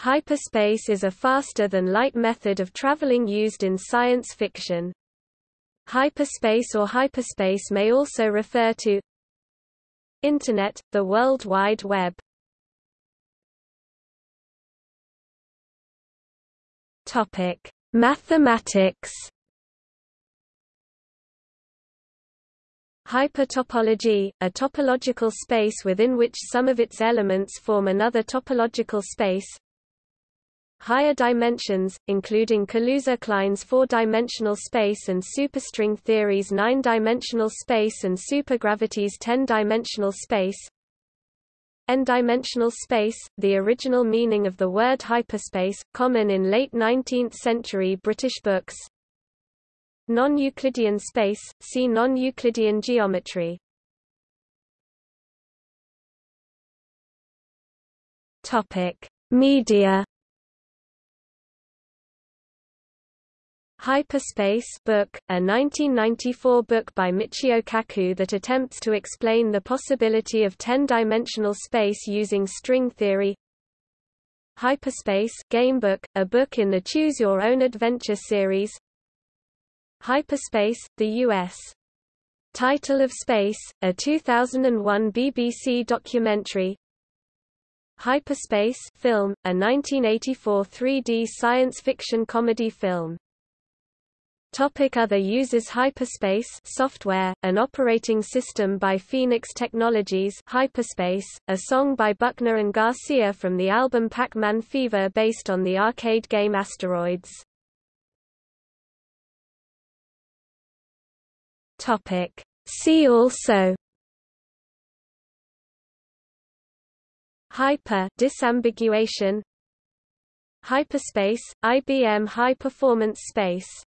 Hyperspace is a faster-than-light method of traveling used in science fiction. Hyperspace or hyperspace may also refer to Internet, the World Wide Web. Topic: Mathematics. Hypertopology, a topological space within which some of its elements form another topological space, Higher dimensions, including Kaluza-Klein's four-dimensional space and superstring theory's nine-dimensional space and supergravity's ten-dimensional space. N-dimensional space, the original meaning of the word hyperspace, common in late 19th-century British books. Non-Euclidean space, see non-Euclidean geometry. Media Hyperspace book, a 1994 book by Michio Kaku that attempts to explain the possibility of 10-dimensional space using string theory. Hyperspace gamebook, a book in the Choose Your Own Adventure series. Hyperspace, the U.S. Title of Space, a 2001 BBC documentary. Hyperspace film, a 1984 3D science fiction comedy film. Topic Other uses Hyperspace software, an operating system by Phoenix Technologies Hyperspace, a song by Buckner and Garcia from the album Pac-Man Fever based on the arcade game Asteroids. Topic. See also Hyper disambiguation Hyperspace, IBM High Performance Space